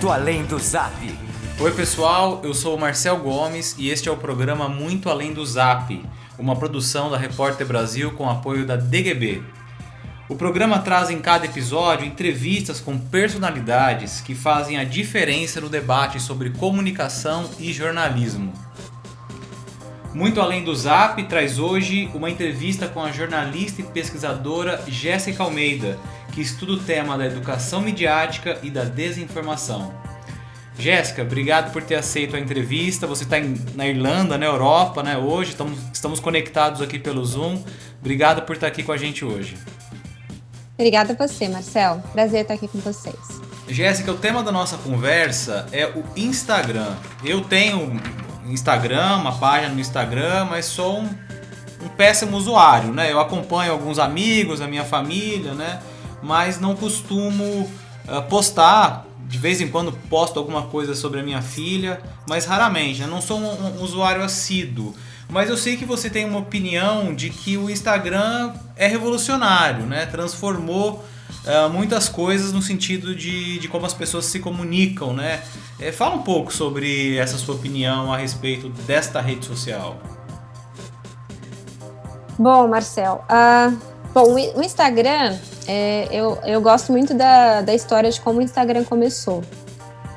Muito Além do Zap. Oi pessoal, eu sou o Marcel Gomes e este é o programa Muito Além do Zap, uma produção da Repórter Brasil com apoio da DGB. O programa traz em cada episódio entrevistas com personalidades que fazem a diferença no debate sobre comunicação e jornalismo. Muito além do Zap, traz hoje uma entrevista com a jornalista e pesquisadora Jéssica Almeida, que estuda o tema da educação midiática e da desinformação. Jéssica, obrigado por ter aceito a entrevista. Você está na Irlanda, na Europa, né? Hoje estamos, estamos conectados aqui pelo Zoom. Obrigado por estar aqui com a gente hoje. Obrigada a você, Marcel. Prazer estar aqui com vocês. Jéssica, o tema da nossa conversa é o Instagram. Eu tenho Instagram, uma página no Instagram, mas sou um, um péssimo usuário, né? Eu acompanho alguns amigos, a minha família, né? Mas não costumo uh, postar. De vez em quando posto alguma coisa sobre a minha filha, mas raramente. Né? Não sou um, um usuário assíduo. Mas eu sei que você tem uma opinião de que o Instagram é revolucionário, né? Transformou uh, muitas coisas no sentido de, de como as pessoas se comunicam, né? É, fala um pouco sobre essa sua opinião a respeito desta rede social. Bom, Marcel, uh, bom, o Instagram, é, eu, eu gosto muito da, da história de como o Instagram começou.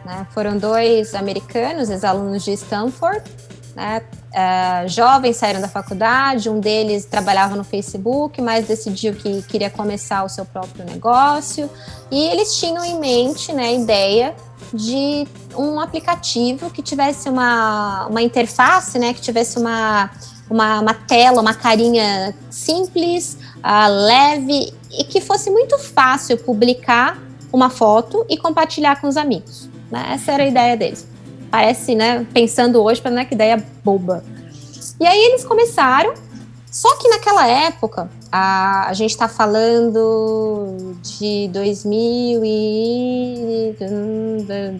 Né? Foram dois americanos, ex-alunos de Stanford, né? Uh, jovens saíram da faculdade, um deles trabalhava no Facebook, mas decidiu que queria começar o seu próprio negócio. E eles tinham em mente né, a ideia de um aplicativo que tivesse uma, uma interface, né, que tivesse uma, uma, uma tela, uma carinha simples, uh, leve e que fosse muito fácil publicar uma foto e compartilhar com os amigos. Né? Essa era a ideia deles parece, né, pensando hoje, para não é que ideia boba. E aí eles começaram, só que naquela época, a, a gente está falando de 2000 e...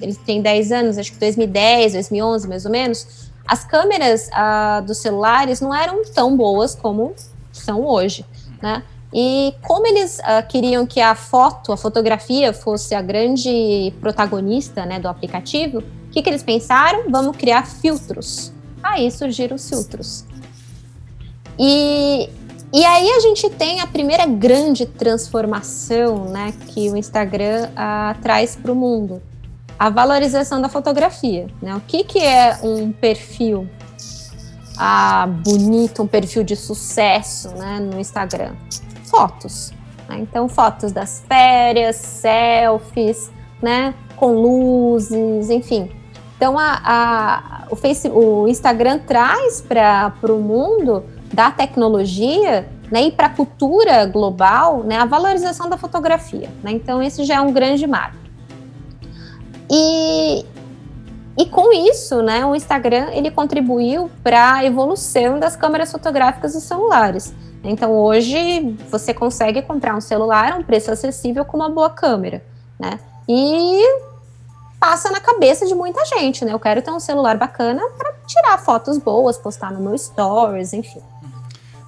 Eles têm 10 anos, acho que 2010, 2011, mais ou menos. As câmeras uh, dos celulares não eram tão boas como são hoje, né? E como eles uh, queriam que a foto, a fotografia, fosse a grande protagonista né, do aplicativo, que, que eles pensaram? Vamos criar filtros. Aí surgiram os filtros. E, e aí a gente tem a primeira grande transformação né, que o Instagram ah, traz para o mundo. A valorização da fotografia. Né? O que, que é um perfil ah, bonito, um perfil de sucesso né, no Instagram? Fotos. Né? Então, fotos das férias, selfies, né, com luzes, enfim. Então, a, a, o, o Instagram traz para o mundo da tecnologia né, e para a cultura global né, a valorização da fotografia. Né? Então, esse já é um grande marco. E, e com isso, né, o Instagram ele contribuiu para a evolução das câmeras fotográficas dos celulares. Então, hoje, você consegue comprar um celular a um preço acessível com uma boa câmera. Né? E passa na cabeça de muita gente, né? Eu quero ter um celular bacana para tirar fotos boas, postar no meu stories, enfim.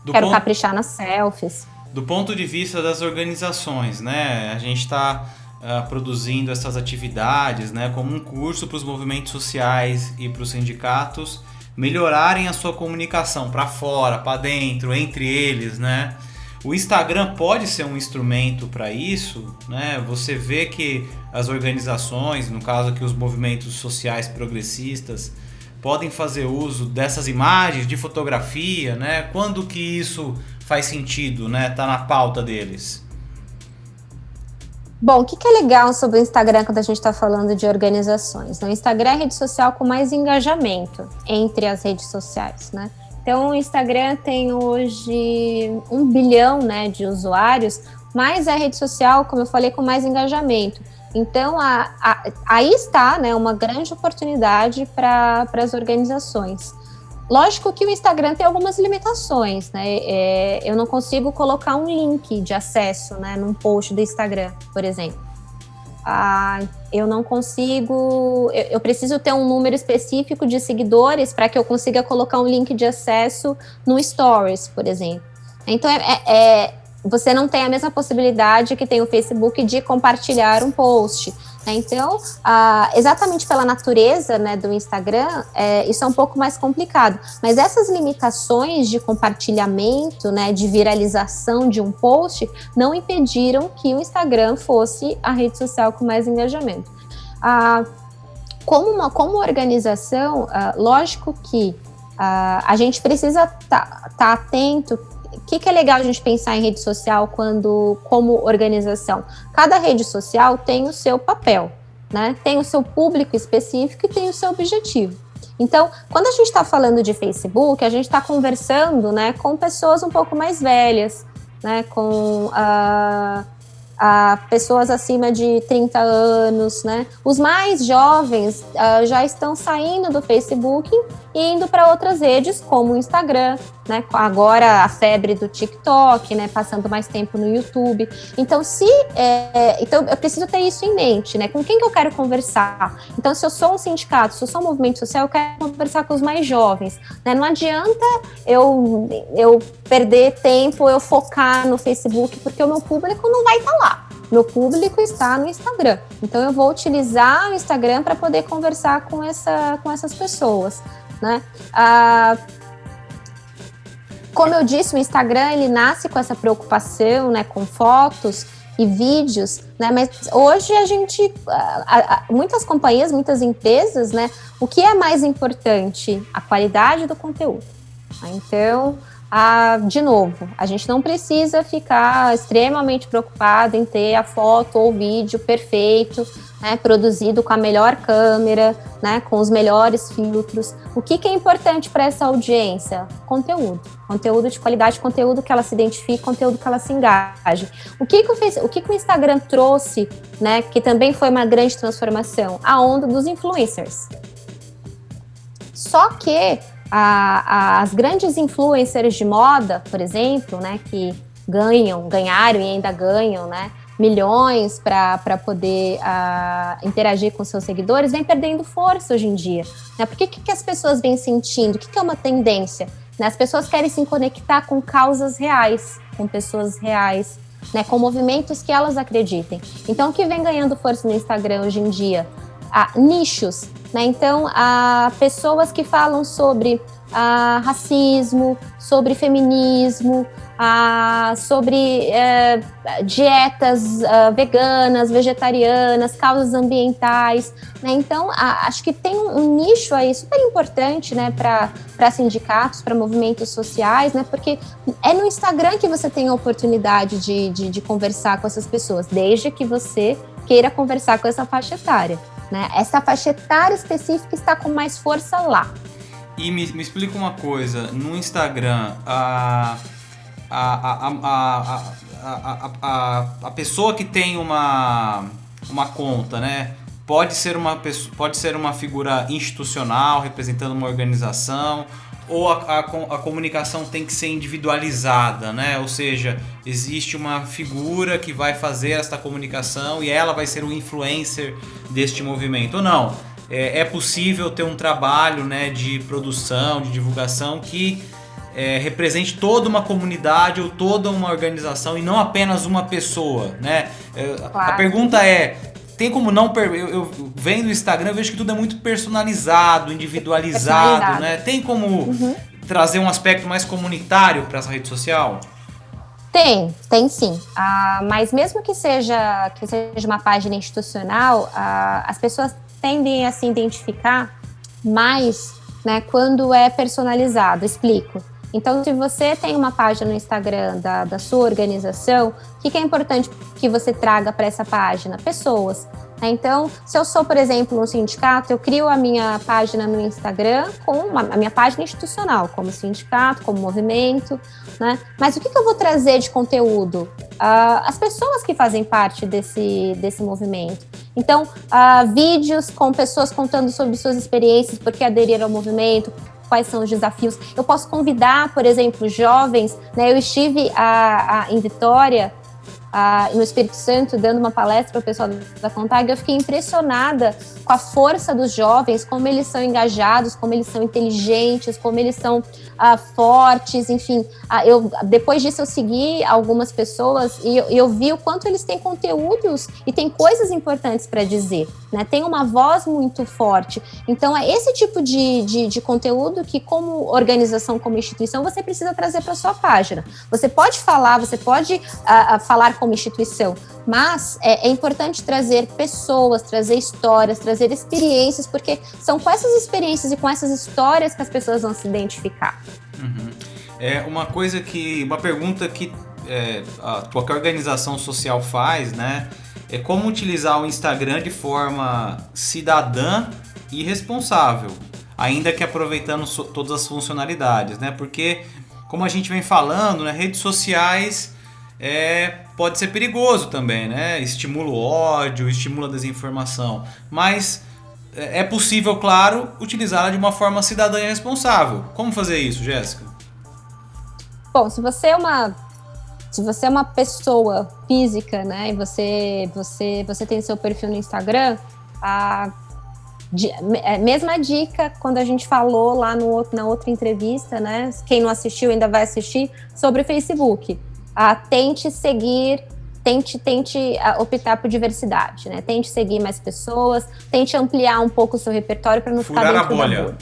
Do quero ponto, caprichar nas selfies. Do ponto de vista das organizações, né? A gente está ah, produzindo essas atividades, né? Como um curso para os movimentos sociais e para os sindicatos melhorarem a sua comunicação para fora, para dentro, entre eles, né? O Instagram pode ser um instrumento para isso, né? Você vê que as organizações, no caso aqui os movimentos sociais progressistas, podem fazer uso dessas imagens de fotografia, né? Quando que isso faz sentido, né? Tá na pauta deles. Bom, o que, é legal sobre o Instagram quando a gente está falando de organizações? O Instagram é a rede social com mais engajamento entre as redes sociais, né? Então, o Instagram tem hoje um bilhão né, de usuários, mas é a rede social, como eu falei, com mais engajamento. Então, a, a, aí está né, uma grande oportunidade para as organizações. Lógico que o Instagram tem algumas limitações, né? É, eu não consigo colocar um link de acesso né, num post do Instagram, por exemplo ah, eu não consigo, eu, eu, preciso ter um número específico de seguidores para que eu consiga colocar um link de acesso no Stories, por exemplo. Então, é, é, é você não tem a mesma possibilidade que tem o Facebook de compartilhar um post. Né? Então, ah, exatamente pela natureza né, do Instagram, é, isso é um pouco mais complicado. Mas essas limitações de compartilhamento, né, de viralização de um post, não impediram que o Instagram fosse a rede social com mais engajamento. Ah, como, uma, como organização, ah, lógico que a gente precisa estar tá, tá atento o que, que, é legal a gente pensar em rede social quando, como organização? Cada rede social tem o seu papel, né? Tem o seu público específico e tem o seu objetivo. Então, quando a gente está falando de Facebook, a gente está conversando, né, com pessoas um pouco mais velhas, né, com uh, a pessoas acima de 30 anos, né? Os mais jovens uh, já estão saindo do Facebook e indo para outras redes, como o Instagram, né? Agora a febre do TikTok, né? Passando mais tempo no YouTube. Então, se é, então eu preciso ter isso em mente, né? Com quem que eu quero conversar? Então, se eu sou um sindicato, se eu sou um movimento social, eu quero conversar com os mais jovens. Né? Não adianta eu eu perder tempo, eu focar no Facebook, porque o meu público não vai estar tá lá. Meu público está no Instagram. Então eu vou utilizar o Instagram para poder conversar com, essa, com essas pessoas. Né? Ah, como eu disse, o Instagram ele nasce com essa preocupação, né, com fotos e vídeos, né? Mas hoje a gente, muitas companhias, muitas empresas, né? O que é mais importante? A qualidade do conteúdo. Então, a, de novo, a gente não precisa ficar extremamente preocupado em ter a foto ou vídeo perfeito, né, produzido com a melhor câmera, né, com os melhores filtros. O que, que é importante para essa audiência? Conteúdo. Conteúdo de qualidade, conteúdo que ela se identifique, conteúdo que ela se engaje. O que, que, o, o, que, que o Instagram trouxe, né, que também foi uma grande transformação? A onda dos influencers. Só que a, as grandes influencers de moda, por exemplo, né, que ganham, ganharam e ainda ganham, né, milhões para poder interagir com seus seguidores, vem perdendo força hoje em dia. Né? Por que, que as pessoas vêm sentindo? O que, que é uma tendência? Né? As pessoas querem se conectar com causas reais, com pessoas reais, né? com movimentos que elas acreditem. Então, o que vem ganhando força no Instagram hoje em dia? Ah, nichos, né? Então, há pessoas que falam sobre ah, racismo, sobre feminismo, ah, sobre eh, dietas ah, veganas, vegetarianas, causas ambientais. Né? Então, acho que tem um, nicho aí super importante né, para sindicatos, para movimentos sociais, né? porque é no Instagram que você tem a oportunidade de, de, de conversar com essas pessoas, desde que você queira conversar com essa faixa etária. Né? Essa faixa etária específica está com mais força lá. E me, me explica uma coisa, no Instagram, a, a, a, a, a, a, pessoa que tem uma, uma conta, né? Pode ser uma, pode ser uma figura institucional representando uma organização, ou a, a, a, comunicação tem que ser individualizada, né? Ou seja, existe uma figura que vai fazer esta comunicação e ela vai ser o influencer deste movimento, ou não? É, é possível ter um trabalho né, de produção, de divulgação que é, represente toda uma comunidade ou toda uma organização e não apenas uma pessoa, né? É, claro. A pergunta é, tem como não. Eu, eu vendo o Instagram, eu vejo que tudo é muito personalizado, individualizado, personalizado. né? Tem como uhum. trazer um aspecto mais comunitário para essa rede social? Tem, tem sim. Ah, mas mesmo que seja, que seja uma página institucional, ah, as pessoas tendem a se identificar mais né, quando é personalizado. Explico. Então, se você tem uma página no Instagram da, da sua organização, o que, que é importante que você traga para essa página? Pessoas. Né? Então, se eu sou, por exemplo, um sindicato, eu crio a minha página no Instagram com uma, a minha página institucional, como sindicato, como movimento, né? Mas o que, que eu vou trazer de conteúdo? Uh, as pessoas que fazem parte desse, desse movimento. Então, uh, vídeos com pessoas contando sobre suas experiências, porque aderiram ao movimento, quais são os desafios. Eu posso convidar, por exemplo, jovens, né? Eu estive a, a, em Vitória ah, no Espírito Santo, dando uma palestra para o pessoal da Contag, eu fiquei impressionada com a força dos jovens, como eles são engajados, como eles são inteligentes, como eles são ah, fortes, enfim. Ah, eu, depois disso, eu segui algumas pessoas e eu, eu vi o quanto eles têm conteúdos e têm coisas importantes para dizer, né? Tem uma voz muito forte. Então, é esse tipo de, de, de conteúdo que, como organização, como instituição, você precisa trazer para sua página. Você pode falar, você pode uh, falar como instituição, mas é, é, importante trazer pessoas, trazer histórias, trazer experiências, porque são com essas experiências e com essas histórias que as pessoas vão se identificar. Uhum. É uma coisa que, uma pergunta que é, qualquer organização social faz, né? É como utilizar o Instagram de forma cidadã e responsável, ainda que aproveitando so, todas as funcionalidades, né? Porque, como a gente vem falando, né, redes sociais é, pode ser perigoso também, né? Estimula o ódio, estimula a desinformação. Mas é, é possível, claro, utilizá-la de uma forma cidadã e responsável. Como fazer isso, Jéssica? Bom, se você é uma se você é uma pessoa física, né, e você você você tem seu perfil no Instagram, a é, mesma dica quando a gente falou lá no, na outra entrevista, né? Quem não assistiu ainda vai assistir sobre Facebook ah, tente seguir, tente, tente ah, optar por diversidade, né? Tente seguir mais pessoas, tente ampliar um pouco o seu repertório para não Furar ficar dentro a bolha. da bolha.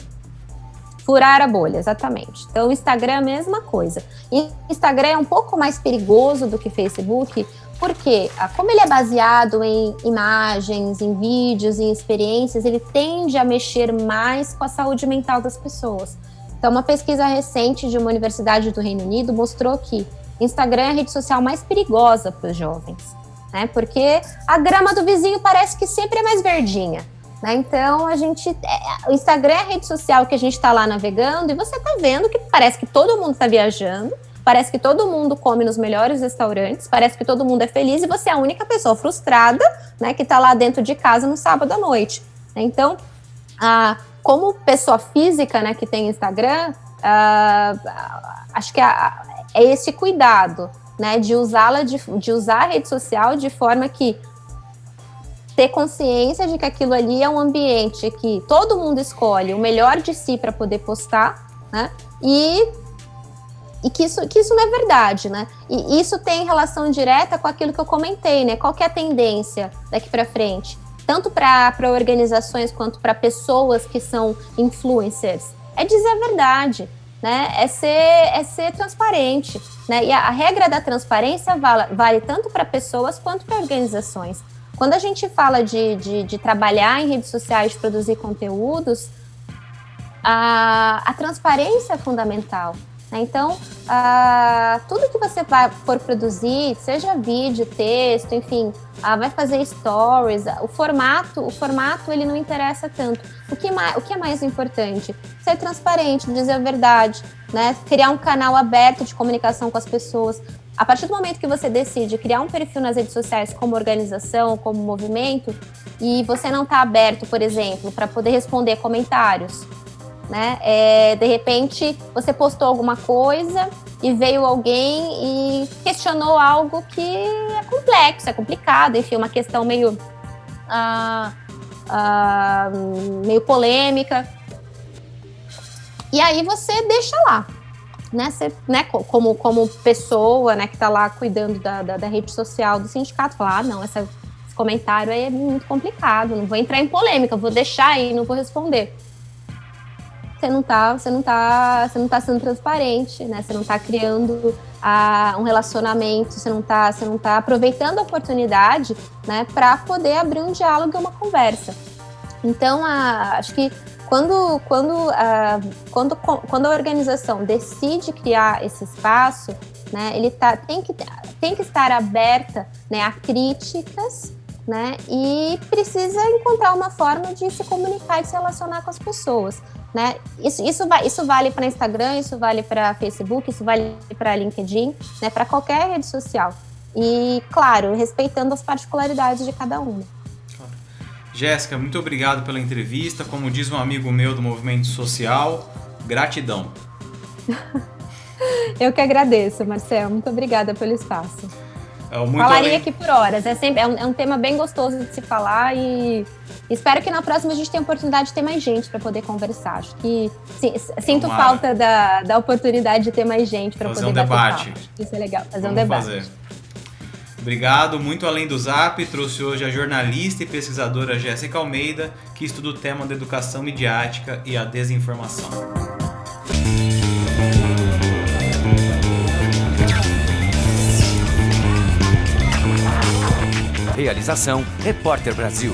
Furar a bolha, exatamente. Então, o Instagram é a mesma coisa. E Instagram é um pouco mais perigoso do que Facebook, porque ah, como ele é baseado em imagens, em vídeos, em experiências, ele tende a mexer mais com a saúde mental das pessoas. Então, uma pesquisa recente de uma universidade do Reino Unido mostrou que Instagram é a rede social mais perigosa para os jovens, né? Porque a grama do vizinho parece que sempre é mais verdinha. Né? Então a gente. É, o Instagram é a rede social que a gente está lá navegando e você está vendo que parece que todo mundo está viajando, parece que todo mundo come nos melhores restaurantes, parece que todo mundo é feliz e você é a única pessoa frustrada né, que está lá dentro de casa no sábado à noite. Então, como pessoa física né, que tem Instagram, acho que a, é esse cuidado, né, de usá-la, de, de usar a rede social de forma que ter consciência de que aquilo ali é um ambiente que todo mundo escolhe o melhor de si para poder postar, né? E, e que, isso, que isso não é verdade, né? E isso tem relação direta com aquilo que eu comentei, né? Qual é a tendência daqui para frente? Tanto para organizações quanto para pessoas que são influencers. É dizer a verdade né, é ser, é ser transparente. Né? E a, a regra da transparência vale, vale tanto para pessoas quanto para organizações. Quando a gente fala de, de, de, trabalhar em redes sociais, de produzir conteúdos, a, a transparência é fundamental. Né? Então, tudo que você vai, for produzir, seja vídeo, texto, enfim, vai fazer stories, o formato, o formato ele não interessa tanto. O que, o que é mais importante? Ser transparente, dizer a verdade, né? criar um canal aberto de comunicação com as pessoas. A partir do momento que você decide criar um perfil nas redes sociais como organização, como movimento, e você não está aberto, por exemplo, para poder responder comentários, né? É, de repente, você postou alguma coisa e veio alguém e questionou algo que é complexo, é complicado, enfim, uma questão meio, ah, ah, meio polêmica. E aí você deixa lá, né? Você, né como, como pessoa né, que está lá cuidando da, da, da, rede social do sindicato, falar, ah, não, essa, esse comentário aí é muito complicado, não vou entrar em polêmica, vou deixar aí, não vou responder você não tá, você não tá, você não tá sendo transparente, né? Você não tá criando ah, um relacionamento, você não tá, você não tá aproveitando a oportunidade, né, para poder abrir um diálogo e uma conversa. Então, a, acho que quando, quando, a, quando, quando a organização decide criar esse espaço, né, ele tá, tem, que, tem que estar aberta né, a críticas né, e precisa encontrar uma forma de se comunicar e se relacionar com as pessoas. Né? Isso, isso, isso vale para Instagram, isso vale para Facebook, isso vale para LinkedIn, né? para qualquer rede social. E, claro, respeitando as particularidades de cada uma. Jéssica, muito obrigado pela entrevista. Como diz um amigo meu do movimento social, gratidão. Eu que agradeço, Marcel. Muito obrigada pelo espaço. É Falaria além... aqui por horas. É, sempre, é um, é um tema bem gostoso de se falar e espero que na próxima a gente tenha a oportunidade de ter mais gente para poder conversar. Acho que sim, sinto falta da, da oportunidade de ter mais gente para poder um debate. Isso é legal, fazer Vamos um debate. Fazer. Obrigado. Muito além do Zap, trouxe hoje a jornalista e pesquisadora Jéssica Almeida, que estuda o tema da educação midiática e a desinformação. Realização Repórter Brasil.